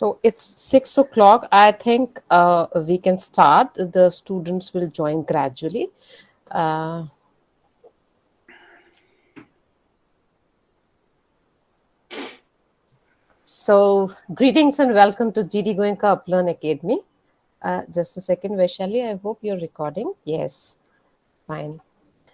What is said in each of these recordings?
So it's six o'clock. I think uh, we can start. The students will join gradually. Uh, so greetings and welcome to GD Goenka Uplearn Academy. Uh, just a second, Vaishali. I hope you're recording. Yes, fine.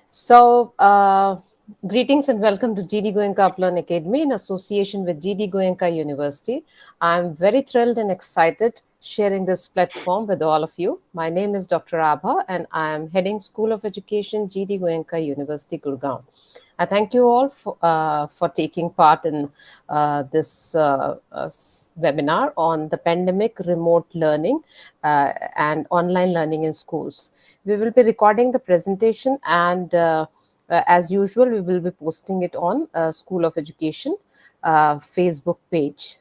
So uh, Greetings and welcome to GD Goenka Uplearn Academy in association with GD Goenka University. I'm very thrilled and excited sharing this platform with all of you. My name is Dr. Abha and I am heading School of Education, GD Goenka University, Gurgaon. I thank you all for, uh, for taking part in uh, this uh, uh webinar on the pandemic remote learning uh, and online learning in schools. We will be recording the presentation and uh, as usual, we will be posting it on uh, School of Education uh, Facebook page.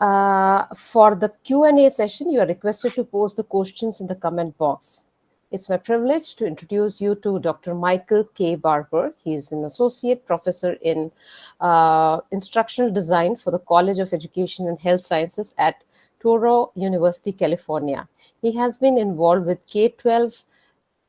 Uh, for the Q&A session, you are requested to post the questions in the comment box. It's my privilege to introduce you to Dr. Michael K. Barbour. He is an associate professor in uh, instructional design for the College of Education and Health Sciences at Touro University, California. He has been involved with K-12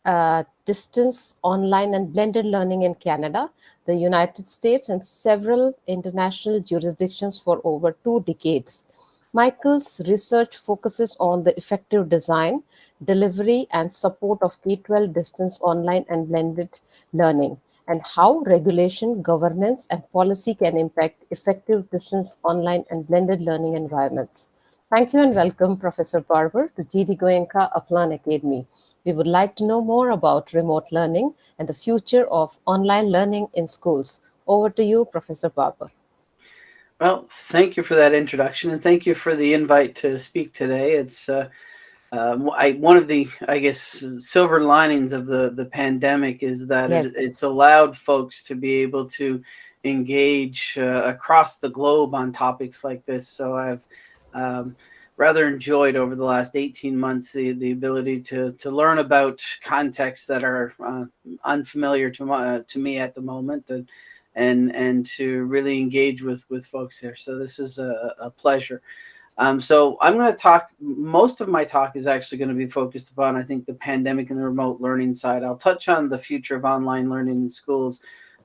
uh, distance, online, and blended learning in Canada, the United States, and several international jurisdictions for over two decades. Michael's research focuses on the effective design, delivery, and support of K-12 distance online and blended learning, and how regulation, governance, and policy can impact effective distance online and blended learning environments. Thank you and welcome, Professor Barbour, to GD Goenka Uplearn Academy. We would like to know more about remote learning and the future of online learning in schools. Over to you, Professor Barbour. Well, thank you for that introduction and thank you for the invite to speak today. It's uh, uh, I, one of the, I guess, silver linings of the, the pandemic is that yes. it, it's allowed folks to be able to engage uh, across the globe on topics like this. So I've um, rather enjoyed over the last 18 months the, the ability to, to learn about contexts that are uh, unfamiliar to, my, uh, to me at the moment and, and, and to really engage with, with folks here. So this is a, a pleasure. Um, so I'm going to talk, most of my talk is actually going to be focused upon, I think, the pandemic and the remote learning side. I'll touch on the future of online learning in schools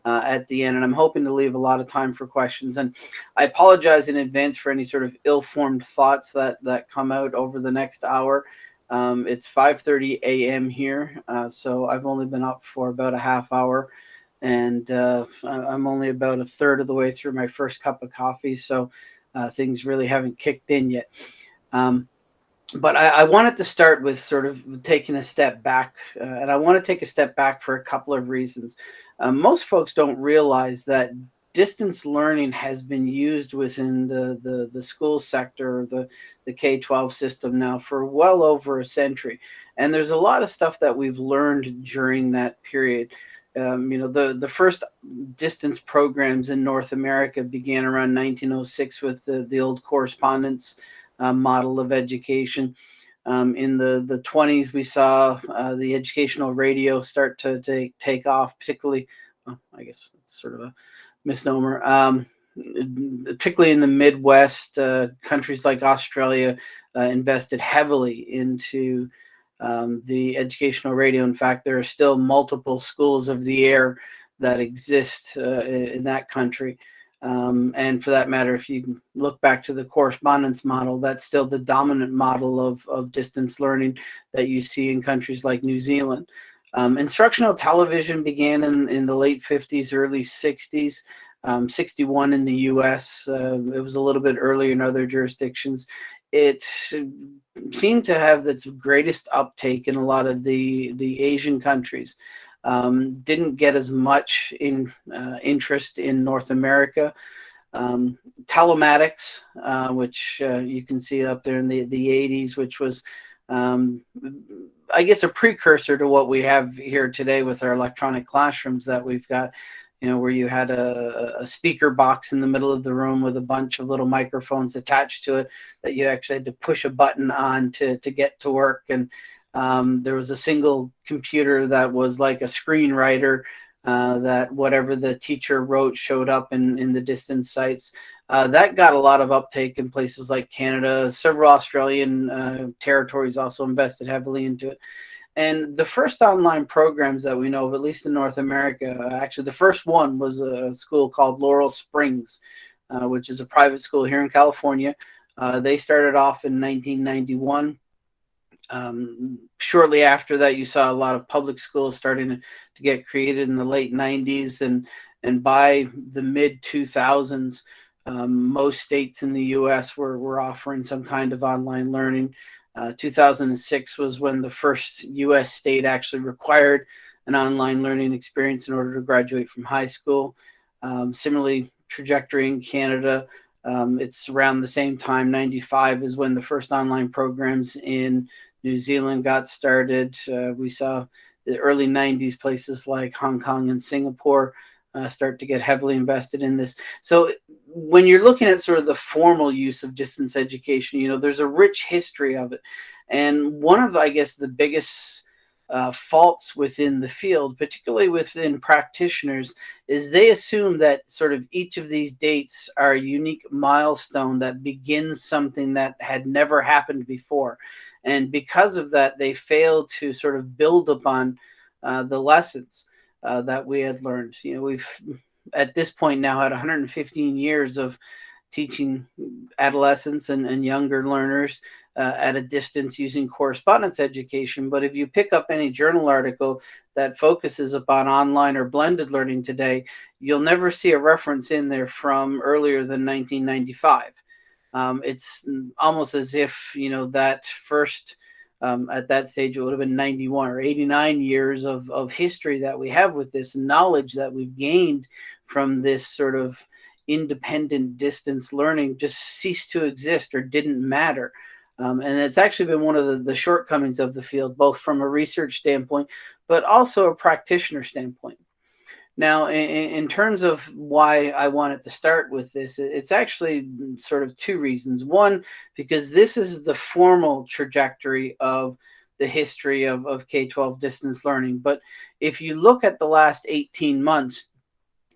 uh, at the end. And I'm hoping to leave a lot of time for questions. And I apologize in advance for any sort of ill-formed thoughts that, that come out over the next hour. Um, it's 5.30 a.m. here, uh, so I've only been up for about a half hour. And uh, I'm only about a third of the way through my first cup of coffee, so uh, things really haven't kicked in yet. Um, but I, I, wanted to start with sort of taking a step back, uh, and I want to take a step back for a couple of reasons. Uh, most folks don't realize that distance learning has been used within the, the, the school sector, the, the K-12 system now for well over a century. And there's a lot of stuff that we've learned during that period. Um, you know, the, the first distance programs in North America began around 1906 with the, the old correspondence uh, model of education. Um, in the, the 20s, we saw uh, the educational radio start to, to take off, particularly, well, I guess it's sort of a misnomer, um, particularly in the Midwest, uh, countries like Australia uh, invested heavily into um, the educational radio. In fact, there are still multiple schools of the air that exist uh, in that country. Um, and for that matter, if you look back to the correspondence model, that's still the dominant model of, of distance learning that you see in countries like New Zealand. Um, instructional television began in, in the late 50s, early 60s, um, 61 in the US. Uh, it was a little bit earlier in other jurisdictions. It seemed to have its greatest uptake in a lot of the, the Asian countries. Um, didn't get as much in uh, interest in North America. Um, telematics, uh, which uh, you can see up there in the, the 80s, which was, um, I guess, a precursor to what we have here today with our electronic classrooms that we've got, you know, where you had a, a speaker box in the middle of the room with a bunch of little microphones attached to it that you actually had to push a button on to, to get to work. And um, there was a single computer that was like a screenwriter uh, that whatever the teacher wrote showed up in, in the distance sites. Uh, that got a lot of uptake in places like Canada. Several Australian uh, territories also invested heavily into it. And the first online programs that we know of, at least in North America, uh, actually the first one was a school called Laurel Springs, uh, which is a private school here in California. Uh, they started off in 1991. Um, shortly after that, you saw a lot of public schools starting to, get created in the late 90s. And, and by the mid 2000s, um, most states in the US were, were offering some kind of online learning. Uh, 2006 was when the first US state actually required an online learning experience in order to graduate from high school. Um, similarly, trajectory in Canada, um, it's around the same time, 95 is when the first online programs in New Zealand got started. Uh, we saw the early 90s places like Hong Kong and Singapore uh, start to get heavily invested in this. So when you're looking at sort of the formal use of distance education, you know, there's a rich history of it. And one of, I guess, the biggest uh, faults within the field, particularly within practitioners, is they assume that sort of each of these dates are a unique milestone that begins something that had never happened before. And because of that, they fail to sort of build upon uh, the lessons uh, that we had learned. You know, we've at this point now had 115 years of teaching adolescents and, and younger learners uh, at a distance using correspondence education. But if you pick up any journal article that focuses upon online or blended learning today, you'll never see a reference in there from earlier than 1995. Um, it's almost as if, you know, that first um, at that stage it would have been 91 or 89 years of, of history that we have with this knowledge that we've gained from this sort of independent distance learning just ceased to exist or didn't matter um, and it's actually been one of the, the shortcomings of the field both from a research standpoint but also a practitioner standpoint now, in, in, terms of why I wanted to start with this, it's actually sort of two reasons. One, because this is the formal trajectory of the history of, of K-12 distance learning. But if you look at the last 18 months,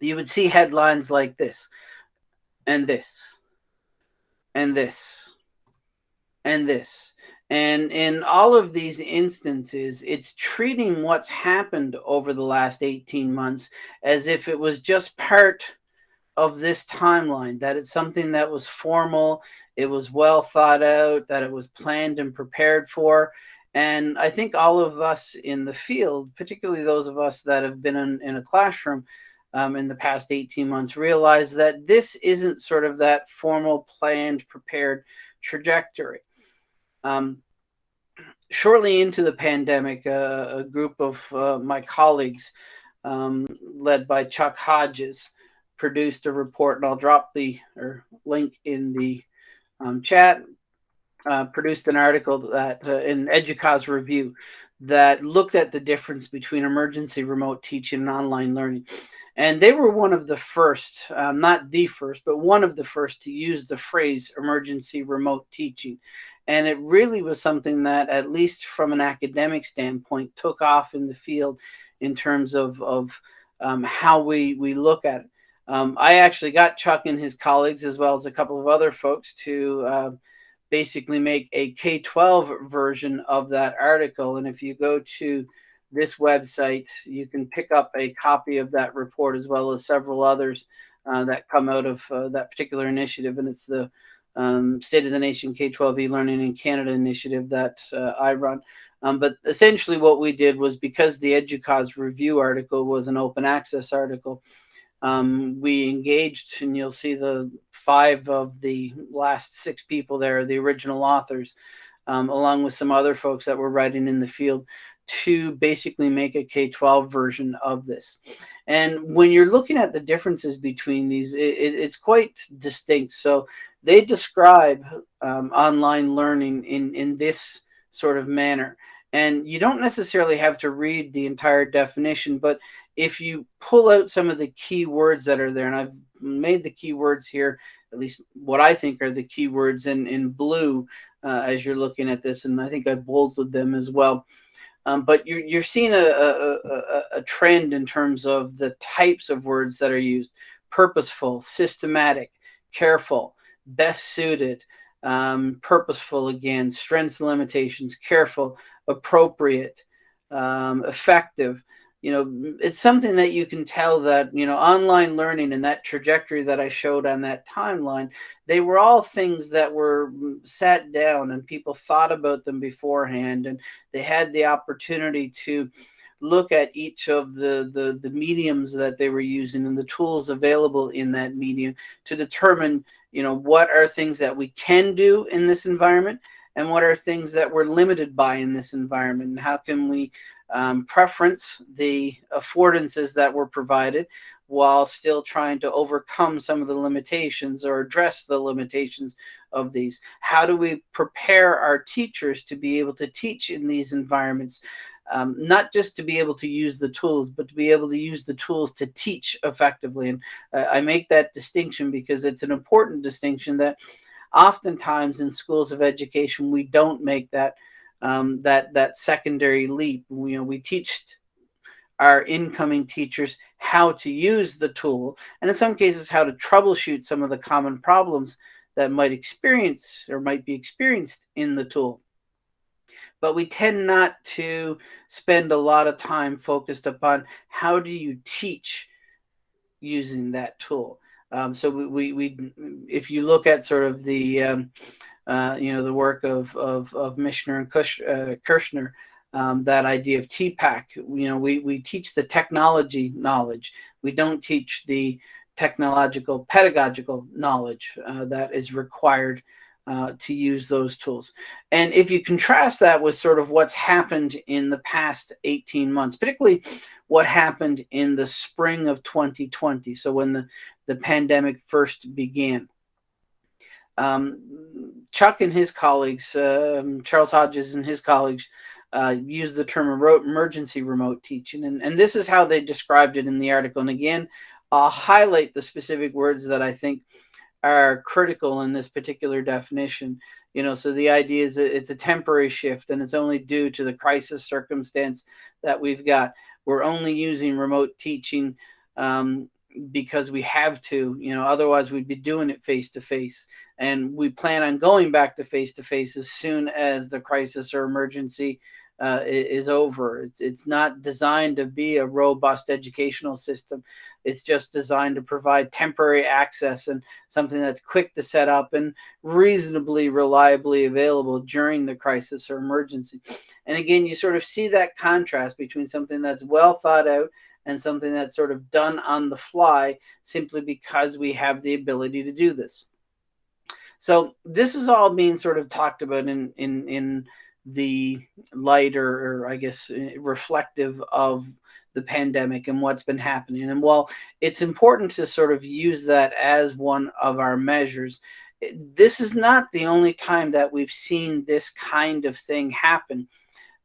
you would see headlines like this, and this, and this, and this and in all of these instances, it's treating what's happened over the last 18 months as if it was just part of this timeline, that it's something that was formal, it was well thought out, that it was planned and prepared for. And I think all of us in the field, particularly those of us that have been in, in a classroom um, in the past 18 months, realize that this isn't sort of that formal, planned, prepared trajectory. Um, shortly into the pandemic, uh, a group of uh, my colleagues, um, led by Chuck Hodges, produced a report, and I'll drop the or link in the um, chat. Uh, produced an article that uh, in EDUCAUSE review that looked at the difference between emergency remote teaching and online learning. And they were one of the first, um, not the first, but one of the first to use the phrase emergency remote teaching. And it really was something that, at least from an academic standpoint, took off in the field in terms of, of um, how we, we look at it. Um, I actually got Chuck and his colleagues, as well as a couple of other folks, to uh, basically make a K 12 version of that article. And if you go to this website, you can pick up a copy of that report as well as several others uh, that come out of uh, that particular initiative. And it's the um, State of the Nation K-12 e-learning in Canada initiative that uh, I run. Um, but essentially what we did was because the EDUCAUSE review article was an open access article, um, we engaged, and you'll see the five of the last six people there, the original authors, um, along with some other folks that were writing in the field to basically make a K-12 version of this. And when you're looking at the differences between these, it, it, it's quite distinct. So they describe um, online learning in, in this sort of manner. And you don't necessarily have to read the entire definition, but if you pull out some of the key words that are there, and I've made the keywords here, at least what I think are the keywords in, in blue uh, as you're looking at this, and I think I've bolded them as well. Um, but you're, you're seeing a, a, a, a trend in terms of the types of words that are used, purposeful, systematic, careful, best suited, um, purposeful again, strengths and limitations, careful, appropriate, um, effective. You know, it's something that you can tell that, you know, online learning and that trajectory that I showed on that timeline, they were all things that were mm, sat down and people thought about them beforehand and they had the opportunity to look at each of the, the, the mediums that they were using and the tools available in that medium to determine, you know, what are things that we can do in this environment and what are things that we're limited by in this environment and how can we um, preference the affordances that were provided while still trying to overcome some of the limitations or address the limitations of these how do we prepare our teachers to be able to teach in these environments um, not just to be able to use the tools, but to be able to use the tools to teach effectively. And uh, I make that distinction because it's an important distinction that oftentimes in schools of education we don't make that um, that that secondary leap. You know, we teach our incoming teachers how to use the tool, and in some cases how to troubleshoot some of the common problems that might experience or might be experienced in the tool. But we tend not to spend a lot of time focused upon how do you teach using that tool. Um, so we, we, if you look at sort of the, um, uh, you know, the work of, of, of Mishra and uh, Koehler, um, that idea of TPACK, you know, we, we teach the technology knowledge. We don't teach the technological pedagogical knowledge uh, that is required uh, to use those tools. And if you contrast that with sort of what's happened in the past 18 months, particularly what happened in the spring of 2020, so when the, the pandemic first began, um, Chuck and his colleagues, um, Charles Hodges and his colleagues, uh, used the term emergency remote teaching. And, and this is how they described it in the article. And again, I'll highlight the specific words that I think are critical in this particular definition. You know, so the idea is that it's a temporary shift and it's only due to the crisis circumstance that we've got. We're only using remote teaching um, because we have to, you know, otherwise we'd be doing it face to face. And we plan on going back to face to face as soon as the crisis or emergency uh, is over. It's, it's not designed to be a robust educational system. It's just designed to provide temporary access and something that's quick to set up and reasonably reliably available during the crisis or emergency. And again, you sort of see that contrast between something that's well thought out and something that's sort of done on the fly simply because we have the ability to do this. So this is all being sort of talked about in in in the light or, or I guess eh, reflective of the pandemic and what's been happening. And while it's important to sort of use that as one of our measures, this is not the only time that we've seen this kind of thing happen.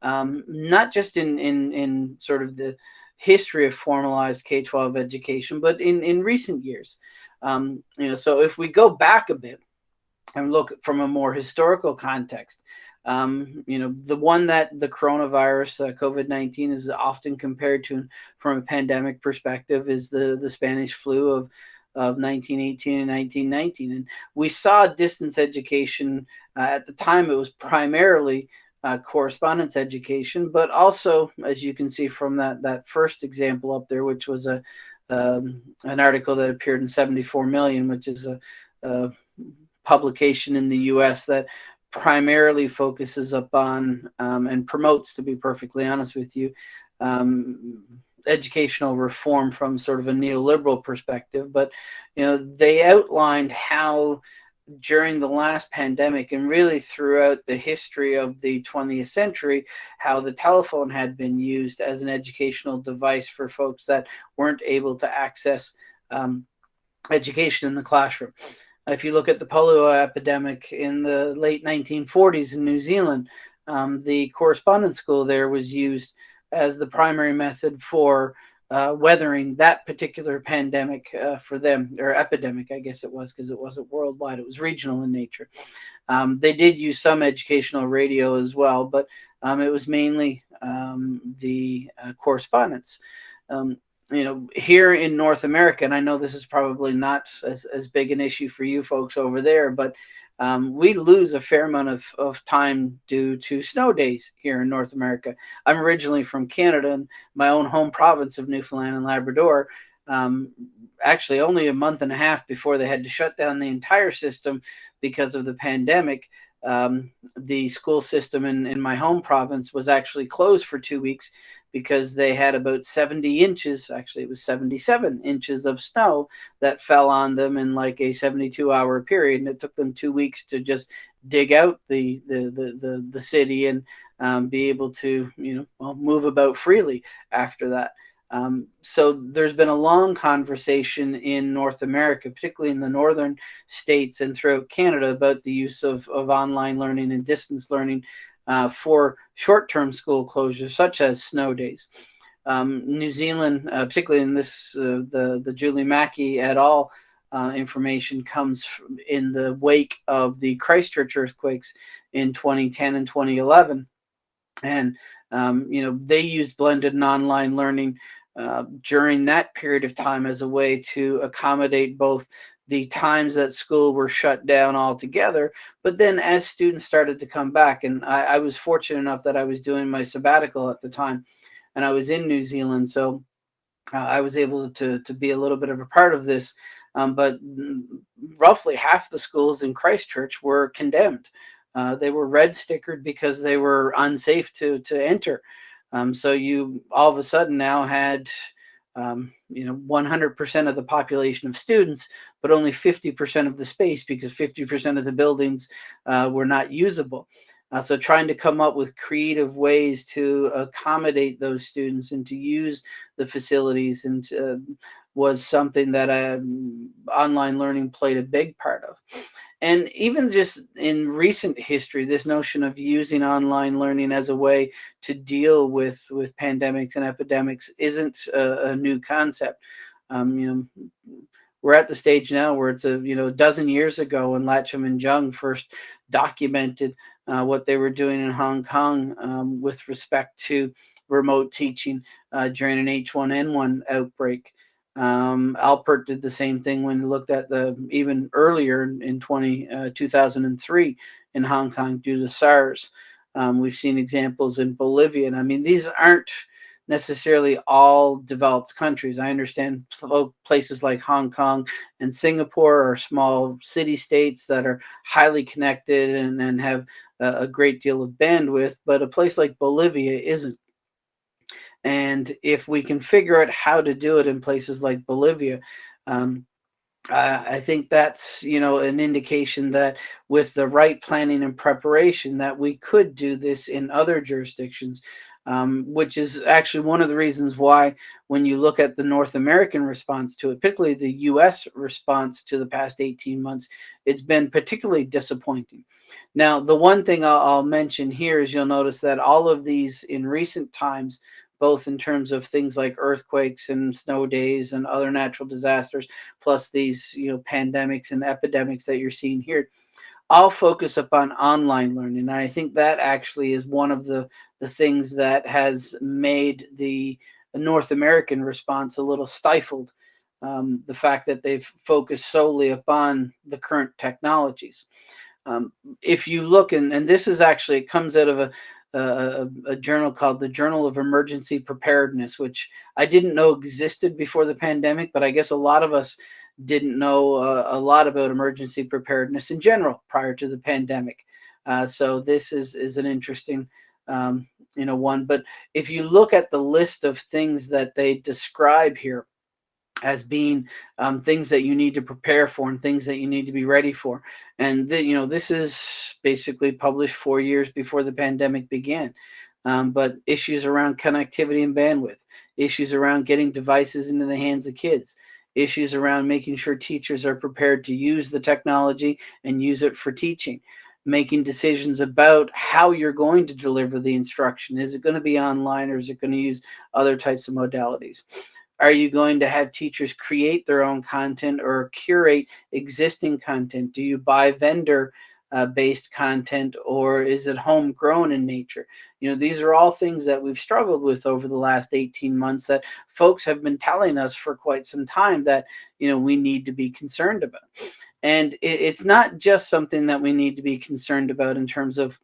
Um, not just in, in, in sort of the history of formalized K-12 education, but in, in recent years. Um, you know, so if we go back a bit and look from a more historical context, um, you know, the one that the coronavirus, uh, COVID 19, is often compared to from a pandemic perspective is the, the Spanish flu of, of 1918 and 1919. And we saw distance education uh, at the time, it was primarily uh, correspondence education, but also, as you can see from that, that first example up there, which was a um, an article that appeared in 74 million, which is a, a publication in the US that primarily focuses upon um, and promotes, to be perfectly honest with you, um, educational reform from sort of a neoliberal perspective. But you know, they outlined how during the last pandemic and really throughout the history of the 20th century, how the telephone had been used as an educational device for folks that weren't able to access um, education in the classroom. If you look at the polio epidemic in the late 1940s in New Zealand, um, the correspondence school there was used as the primary method for uh, weathering that particular pandemic uh, for them, or epidemic, I guess it was, because it wasn't worldwide, it was regional in nature. Um, they did use some educational radio as well, but um, it was mainly um, the uh, correspondence. Um, you know, here in North America, and I know this is probably not as, as big an issue for you folks over there, but um, we lose a fair amount of, of time due to snow days here in North America. I'm originally from Canada and my own home province of Newfoundland and Labrador. Um, actually, only a month and a half before they had to shut down the entire system because of the pandemic, um, the school system in, in my home province was actually closed for two weeks because they had about 70 inches, actually it was 77 inches of snow that fell on them in like a 72 hour period. And it took them two weeks to just dig out the, the, the, the, the city and um, be able to, you know, well, move about freely after that. Um, so there's been a long conversation in North America, particularly in the northern states and throughout Canada, about the use of, of online learning and distance learning uh, for short-term school closures, such as snow days. Um, New Zealand, uh, particularly in this, uh, the, the Julie Mackey et al. Uh, information comes in the wake of the Christchurch earthquakes in 2010 and 2011. And, um, you know, they used blended and online learning uh, during that period of time as a way to accommodate both the times that school were shut down altogether. But then as students started to come back, and I, I, was fortunate enough that I was doing my sabbatical at the time and I was in New Zealand. So uh, I was able to, to be a little bit of a part of this. Um, but roughly half the schools in Christchurch were condemned. Uh, they were red stickered because they were unsafe to, to enter. Um, so you all of a sudden now had um, you know 100% of the population of students but only 50% of the space because 50% of the buildings uh, were not usable. Uh, so trying to come up with creative ways to accommodate those students and to use the facilities and uh, was something that um, online learning played a big part of and even just in recent history, this notion of using online learning as a way to deal with, with pandemics and epidemics isn't a, a new concept. Um, you know, we're at the stage now where it's a you know a dozen years ago when Latchem and Jung first documented uh, what they were doing in Hong Kong um, with respect to remote teaching uh, during an H1N1 outbreak. Um, Alpert did the same thing when he looked at the even earlier in 20, uh, 2003 in Hong Kong due to SARS. Um, we've seen examples in Bolivia. And I mean, these aren't necessarily all developed countries. I understand places like Hong Kong and Singapore are small city states that are highly connected and, and have a, a great deal of bandwidth, but a place like Bolivia isn't. And if we can figure out how to do it in places like Bolivia, um, uh, I think that's you know an indication that with the right planning and preparation that we could do this in other jurisdictions, um, which is actually one of the reasons why when you look at the North American response to it, particularly the U.S. response to the past 18 months, it's been particularly disappointing. Now, the one thing I'll, I'll mention here is you'll notice that all of these in recent times both in terms of things like earthquakes and snow days and other natural disasters, plus these you know pandemics and epidemics that you're seeing here. I'll focus upon online learning. And I think that actually is one of the, the things that has made the North American response a little stifled. Um, the fact that they've focused solely upon the current technologies. Um, if you look, and, and this is actually, it comes out of a, a, a, journal called the Journal of Emergency Preparedness, which I didn't know existed before the pandemic, but I guess a lot of us didn't know uh, a lot about emergency preparedness in general prior to the pandemic. Uh, so this is is an interesting um, you know one. But if you look at the list of things that they describe here, as being um, things that you need to prepare for and things that you need to be ready for. And the, you know, this is basically published four years before the pandemic began. Um, but issues around connectivity and bandwidth, issues around getting devices into the hands of kids, issues around making sure teachers are prepared to use the technology and use it for teaching, making decisions about how you're going to deliver the instruction. Is it going to be online or is it going to use other types of modalities? Are you going to have teachers create their own content or curate existing content? Do you buy vendor uh, based content or is it homegrown in nature? You know, these are all things that we've struggled with over the last 18 months that folks have been telling us for quite some time that, you know, we need to be concerned about. And it, it's not just something that we need to be concerned about in terms of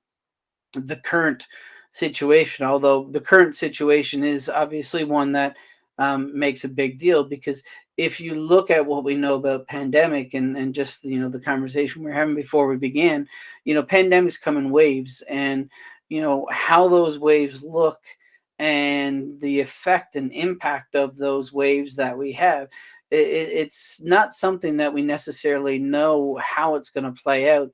the current situation, although the current situation is obviously one that um, makes a big deal because if you look at what we know about pandemic and, and just you know the conversation we are having before we began, you know pandemics come in waves and you know how those waves look and the effect and impact of those waves that we have it, it's not something that we necessarily know how it's going to play out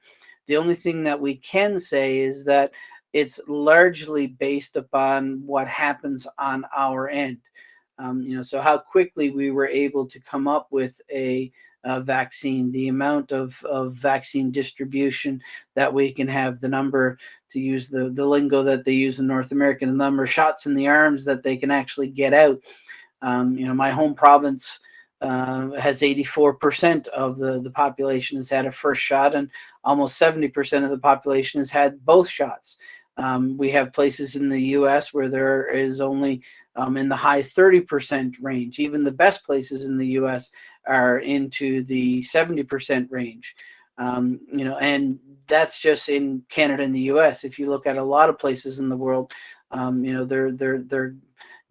the only thing that we can say is that it's largely based upon what happens on our end. Um, you know, so how quickly we were able to come up with a, a vaccine, the amount of, of vaccine distribution that we can have, the number, to use the, the lingo that they use in North America, the number of shots in the arms that they can actually get out. Um, you know, my home province uh, has 84% of the, the population has had a first shot and almost 70% of the population has had both shots. Um, we have places in the US where there is only um, in the high 30% range. Even the best places in the US are into the 70% range. Um, you know, and that's just in Canada and the US. If you look at a lot of places in the world, um, you know, they're, they're, they're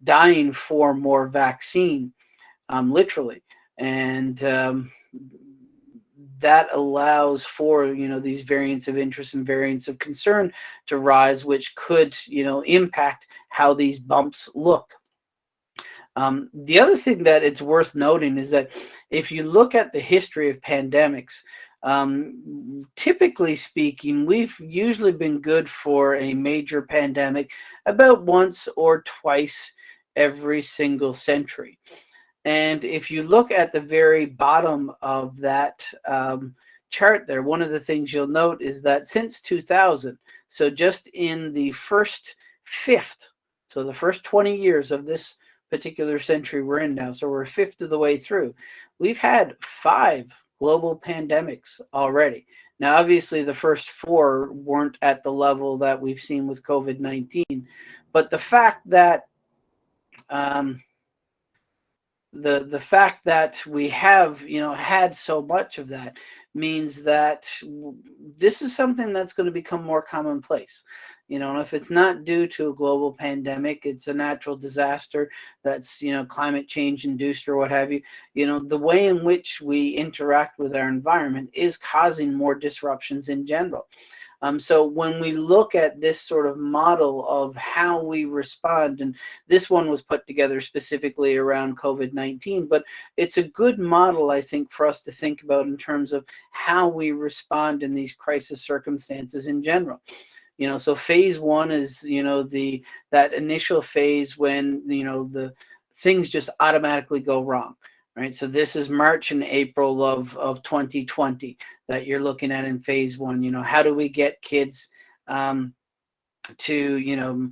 dying for more vaccine, um, literally. And um, that allows for you know these variants of interest and variants of concern to rise which could you know impact how these bumps look um, the other thing that it's worth noting is that if you look at the history of pandemics um, typically speaking we've usually been good for a major pandemic about once or twice every single century. And if you look at the very bottom of that um, chart there, one of the things you'll note is that since 2000, so just in the first fifth, so the first 20 years of this particular century we're in now, so we're a fifth of the way through, we've had five global pandemics already. Now, obviously, the first four weren't at the level that we've seen with COVID-19, but the fact that um, the the fact that we have you know had so much of that means that this is something that's going to become more commonplace you know if it's not due to a global pandemic it's a natural disaster that's you know climate change induced or what have you you know the way in which we interact with our environment is causing more disruptions in general. Um, so when we look at this sort of model of how we respond, and this one was put together specifically around COVID-19, but it's a good model, I think, for us to think about in terms of how we respond in these crisis circumstances in general you know so phase one is you know the that initial phase when you know the things just automatically go wrong right? So this is March and April of, of 2020 that you're looking at in phase one. You know, how do we get kids um, to, you know,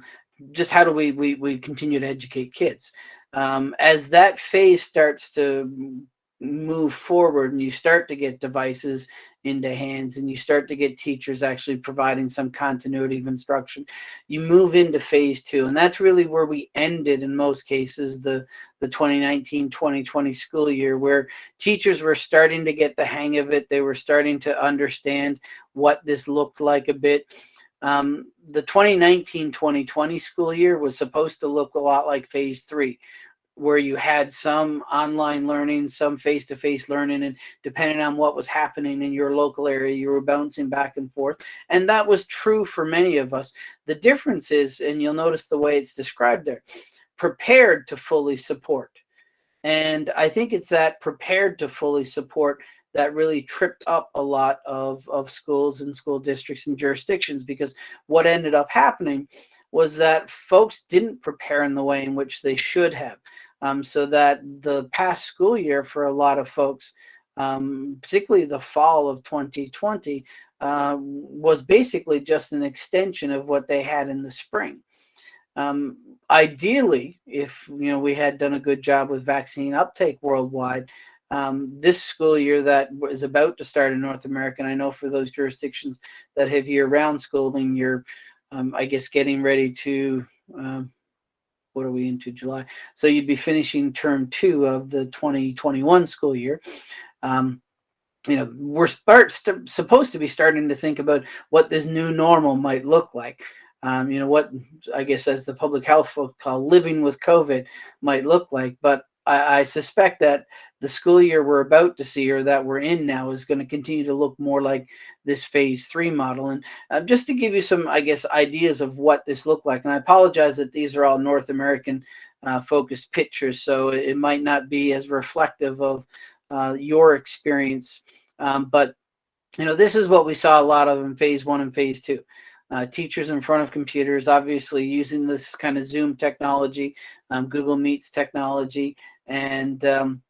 just how do we, we, we continue to educate kids? Um, as that phase starts to move forward and you start to get devices into hands and you start to get teachers actually providing some continuity of instruction you move into phase two and that's really where we ended in most cases the the 2019-2020 school year where teachers were starting to get the hang of it. They were starting to understand what this looked like a bit. Um, the 2019-2020 school year was supposed to look a lot like phase three where you had some online learning, some face-to-face -face learning, and depending on what was happening in your local area, you were bouncing back and forth. And that was true for many of us. The difference is, and you'll notice the way it's described there, prepared to fully support. And I think it's that prepared to fully support that really tripped up a lot of, of schools and school districts and jurisdictions because what ended up happening was that folks didn't prepare in the way in which they should have um, so that the past school year for a lot of folks, um, particularly the fall of 2020, uh, was basically just an extension of what they had in the spring. Um, ideally, if you know we had done a good job with vaccine uptake worldwide, um, this school year that is about to start in North America. And I know for those jurisdictions that have year-round schooling, you're, um, I guess, getting ready to, um, what are we into July? So you'd be finishing term two of the 2021 school year. Um, you know, we're supposed to be starting to think about what this new normal might look like. Um, you know, what I guess as the public health folk call living with COVID might look like. But I, I suspect that the school year we're about to see or that we're in now is going to continue to look more like this phase three model. And uh, just to give you some, I guess, ideas of what this looked like, and I apologize that these are all North American uh, focused pictures, so it might not be as reflective of uh, your experience. Um, but, you know, this is what we saw a lot of in phase one and phase two. Uh, teachers in front of computers, obviously using this kind of Zoom technology, um, Google Meets technology, and um,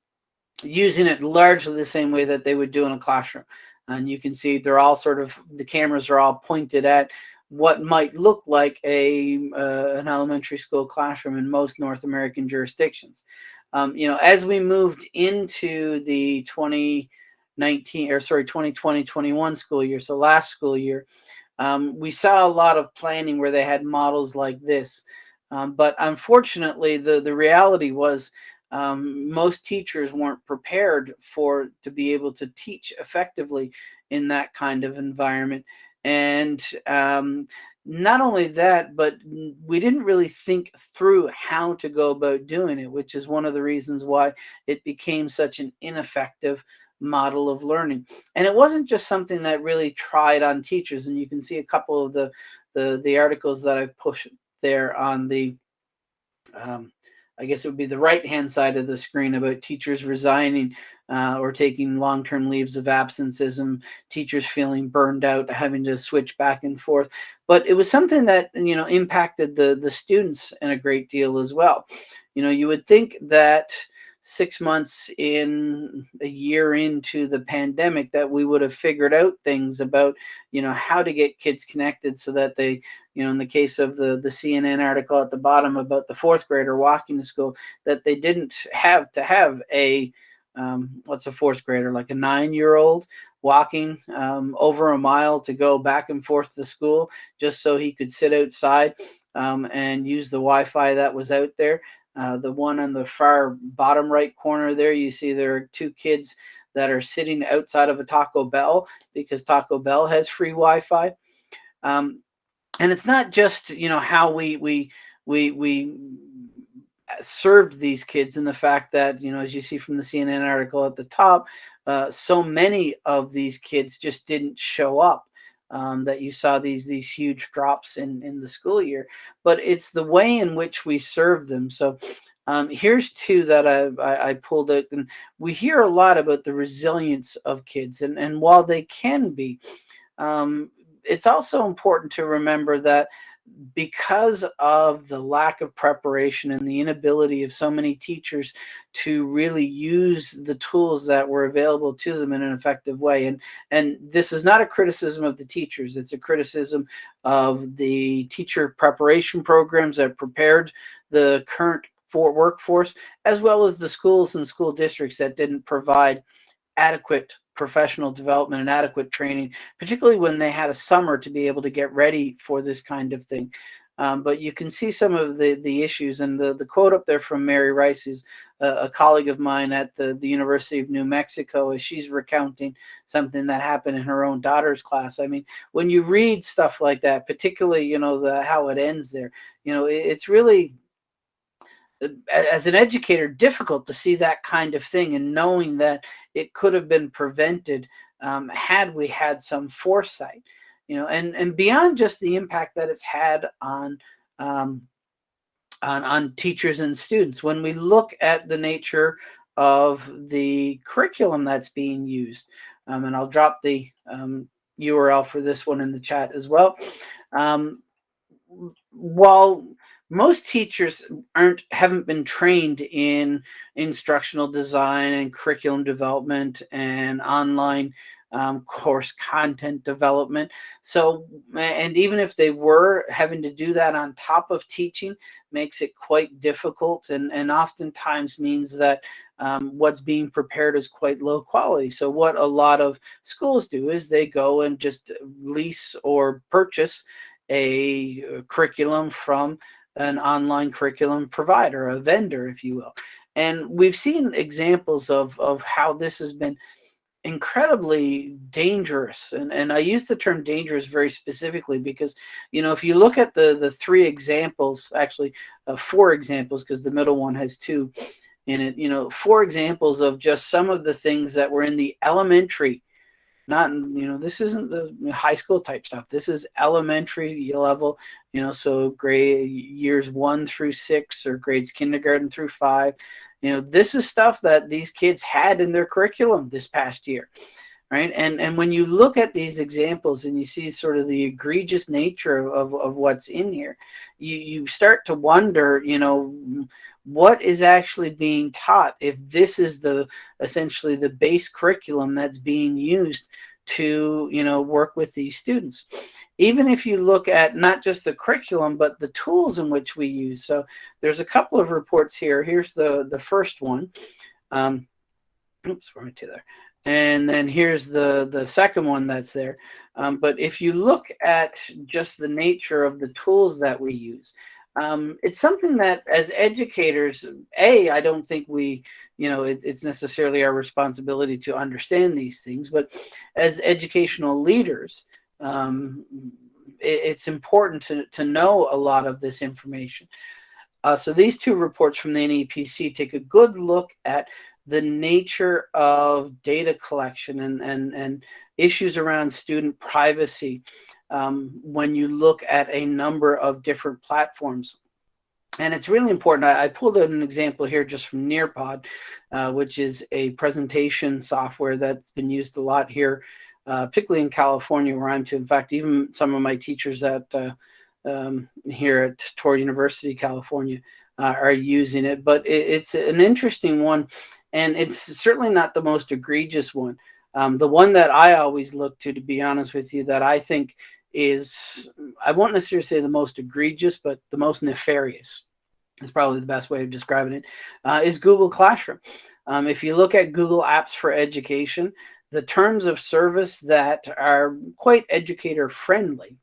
using it largely the same way that they would do in a classroom. And you can see they're all sort of, the cameras are all pointed at what might look like a uh, an elementary school classroom in most North American jurisdictions. Um, you know, as we moved into the 2019 or sorry 2020-21 school year, so last school year, um, we saw a lot of planning where they had models like this. Um, but unfortunately, the the reality was um, most teachers weren't prepared for to be able to teach effectively in that kind of environment. And um, not only that, but we didn't really think through how to go about doing it, which is one of the reasons why it became such an ineffective model of learning. And it wasn't just something that really tried on teachers. And you can see a couple of the the, the articles that I've pushed there on the um, I guess it would be the right hand side of the screen about teachers resigning uh, or taking long term leaves of absences and teachers feeling burned out, having to switch back and forth. But it was something that you know impacted the the students in a great deal as well. You know, you would think that six months in a year into the pandemic that we would have figured out things about you know how to get kids connected so that they you know in the case of the the cnn article at the bottom about the fourth grader walking to school that they didn't have to have a um, what's a fourth grader like a nine year old walking um, over a mile to go back and forth to school just so he could sit outside um, and use the Wi-Fi that was out there. Uh, the one on the far bottom right corner there, you see there are two kids that are sitting outside of a Taco Bell because Taco Bell has free Wi-Fi. Um, and it's not just you know how we we we we served these kids and the fact that you know as you see from the CNN article at the top, uh, so many of these kids just didn't show up um, that you saw these these huge drops in in the school year but it's the way in which we serve them. So um, here's two that I, I, I pulled out and we hear a lot about the resilience of kids and and while they can be um, it's also important to remember that because of the lack of preparation and the inability of so many teachers to really use the tools that were available to them in an effective way. And and this is not a criticism of the teachers. It's a criticism of the teacher preparation programs that prepared the current for workforce as well as the schools and school districts that didn't provide adequate professional development and adequate training, particularly when they had a summer to be able to get ready for this kind of thing. Um, but you can see some of the, the issues and the, the quote up there from Mary Rice, who's a, a colleague of mine at the, the University of New Mexico, as she's recounting something that happened in her own daughter's class. I mean, when you read stuff like that, particularly, you know, the how it ends there, you know, it, it's really as an educator difficult to see that kind of thing and knowing that it could have been prevented um, had we had some foresight you know and and beyond just the impact that it's had on um, on, on teachers and students. When we look at the nature of the curriculum that's being used um, and i'll drop the url um, for this one in the chat as well um, while most teachers aren't haven't been trained in instructional design and curriculum development and online um, course content development. So, and even if they were having to do that on top of teaching, makes it quite difficult and, and oftentimes means that um, what's being prepared is quite low quality. So what a lot of schools do is they go and just lease or purchase a uh, curriculum from an online curriculum provider, a vendor, if you will. And we've seen examples of, of how this has been incredibly dangerous and and I use the term dangerous very specifically because you know if you look at the the three examples actually uh, four examples because the middle one has two in it you know four examples of just some of the things that were in the elementary not you know this isn't the high school type stuff. This is elementary level you know so grade years one through six or grades kindergarten through five. You know this is stuff that these kids had in their curriculum this past year right? And and when you look at these examples and you see sort of the egregious nature of, of what's in here you you start to wonder you know what is actually being taught if this is the essentially the base curriculum that's being used to you know work with these students. Even if you look at not just the curriculum but the tools in which we use. So there's a couple of reports here. Here's the the first one. Um, oops right to there and then here's the the second one that's there um, but if you look at just the nature of the tools that we use um, it's something that as educators, A, I don't think we, you know, it, it's necessarily our responsibility to understand these things, but as educational leaders, um, it, it's important to, to know a lot of this information. Uh, so these two reports from the NEPC take a good look at the nature of data collection and, and, and issues around student privacy um, when you look at a number of different platforms. And it's really important. I, I pulled out an example here just from Nearpod, uh, which is a presentation software that's been used a lot here, uh, particularly in California, where I'm to. In fact, even some of my teachers at uh, um, here at Touro University, California, uh, are using it. But it, it's an interesting one, and it's certainly not the most egregious one. Um, the one that I always look to, to be honest with you, that I think is, I won't necessarily say the most egregious, but the most nefarious is probably the best way of describing it. Uh, is Google Classroom. Um, if you look at Google Apps for Education, the terms of service that are quite educator friendly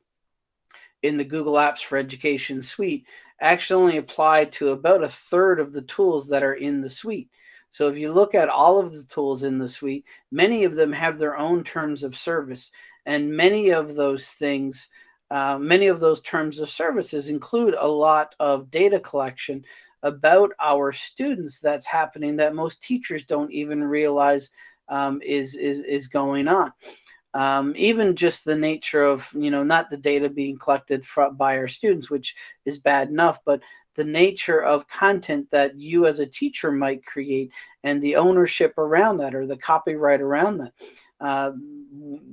in the Google Apps for Education suite actually only apply to about a third of the tools that are in the suite. So if you look at all of the tools in the suite, many of them have their own terms of service. And many of those things, uh, many of those terms of services include a lot of data collection about our students that's happening that most teachers don't even realize um, is, is, is going on. Um, even just the nature of, you know, not the data being collected by our students, which is bad enough, but the nature of content that you as a teacher might create and the ownership around that or the copyright around that uh,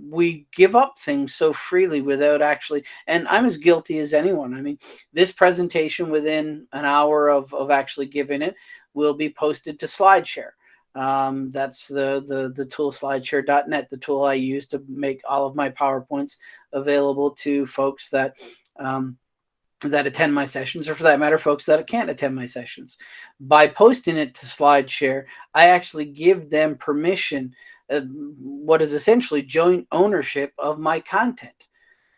we give up things so freely without actually, and I'm as guilty as anyone. I mean, this presentation within an hour of, of actually giving it will be posted to SlideShare. Um, that's the, the, the tool slideshare.net, the tool I use to make all of my PowerPoints available to folks that um, that attend my sessions, or for that matter, folks that can't attend my sessions. By posting it to SlideShare, I actually give them permission uh, what is essentially joint ownership of my content.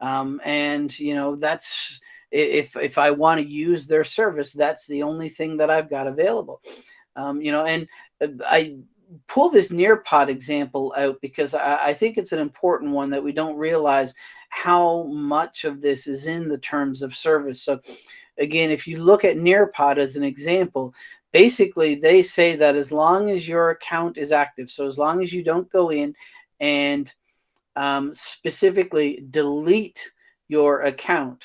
Um, and, you know, that's if, if I want to use their service, that's the only thing that I've got available. Um, you know, and uh, I pull this Nearpod example out because I, I, think it's an important one that we don't realize how much of this is in the terms of service. So again, if you look at Nearpod as an example, basically they say that as long as your account is active, so as long as you don't go in and um, specifically delete your account,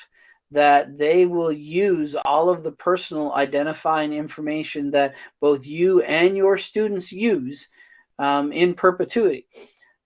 that they will use all of the personal identifying information that both you and your students use um, in perpetuity.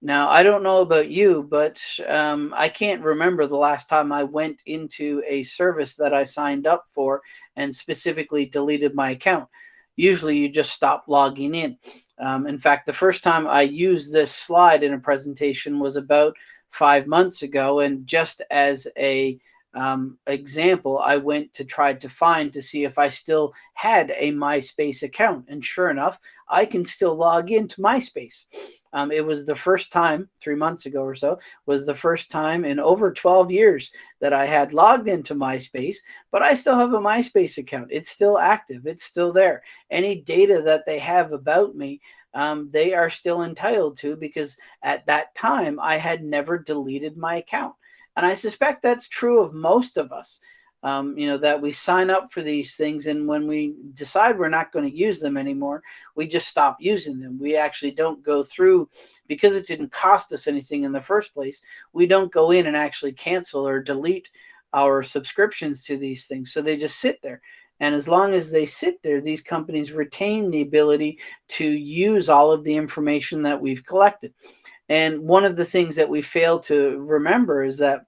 Now, I don't know about you, but um, I can't remember the last time I went into a service that I signed up for and specifically deleted my account. Usually you just stop logging in. Um, in fact, the first time I used this slide in a presentation was about five months ago. And just as a um, example, I went to try to find to see if I still had a MySpace account. And sure enough, I can still log into MySpace. Um, it was the first time, three months ago or so, was the first time in over 12 years that I had logged into MySpace, but I still have a MySpace account. It's still active. It's still there. Any data that they have about me, um, they are still entitled to because at that time I had never deleted my account. And I suspect that's true of most of us. Um, you know, that we sign up for these things and when we decide we're not going to use them anymore, we just stop using them. We actually don't go through, because it didn't cost us anything in the first place, we don't go in and actually cancel or delete our subscriptions to these things. So they just sit there. And as long as they sit there, these companies retain the ability to use all of the information that we've collected. And one of the things that we fail to remember is that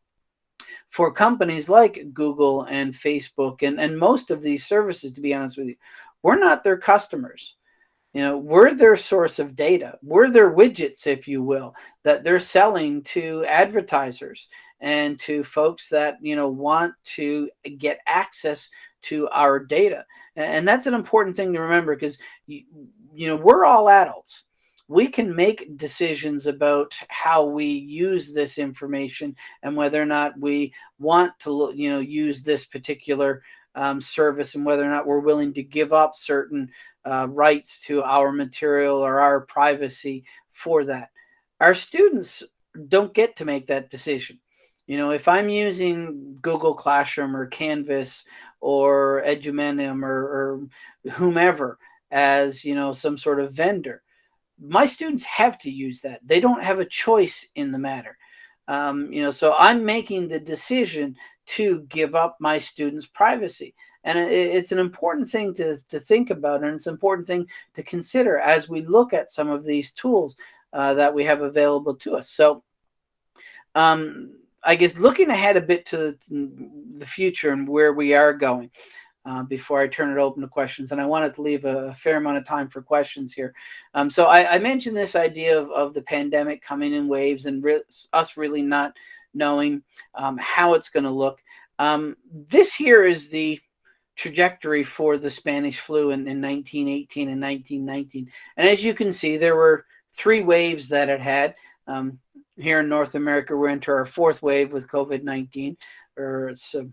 for companies like Google and Facebook and, and most of these services, to be honest with you, we're not their customers. You know, we're their source of data. We're their widgets, if you will, that they're selling to advertisers and to folks that, you know, want to get access to our data. And that's an important thing to remember because, you, you know, we're all adults we can make decisions about how we use this information and whether or not we want to you know use this particular um, service and whether or not we're willing to give up certain uh, rights to our material or our privacy for that. Our students don't get to make that decision. You know, if I'm using Google Classroom or Canvas or Edumenum or, or whomever as, you know, some sort of vendor, my students have to use that. They don't have a choice in the matter. Um, you know, so I'm making the decision to give up my students' privacy. And it, it's an important thing to, to think about, and it's an important thing to consider as we look at some of these tools uh, that we have available to us. So, um, I guess looking ahead a bit to the future and where we are going, uh, before I turn it open to questions. And I wanted to leave a, fair amount of time for questions here. Um, so I, I, mentioned this idea of, of the pandemic coming in waves and re us really not knowing um, how it's going to look. Um, this here is the trajectory for the Spanish flu in, in 1918 and 1919. And as you can see, there were three waves that it had. Um, here in North America, we're into our fourth wave with COVID-19, or it's uh,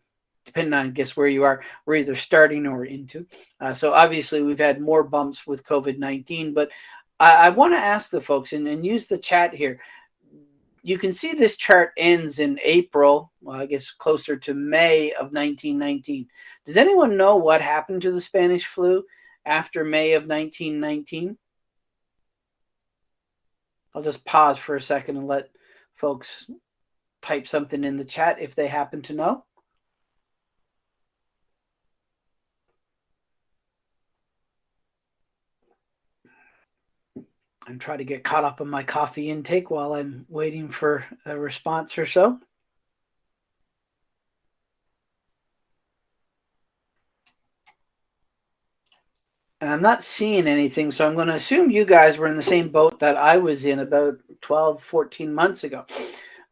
depending on guess where you are, we're either starting or into. Uh, so obviously we've had more bumps with COVID-19, but I, I want to ask the folks and, and use the chat here. You can see this chart ends in April, well, I guess closer to May of 1919. Does anyone know what happened to the Spanish flu after May of 1919? I'll just pause for a second and let folks type something in the chat if they happen to know. And try to get caught up on my coffee intake while I'm waiting for a response or so. And I'm not seeing anything, so I'm going to assume you guys were in the same boat that I was in about 12, 14 months ago.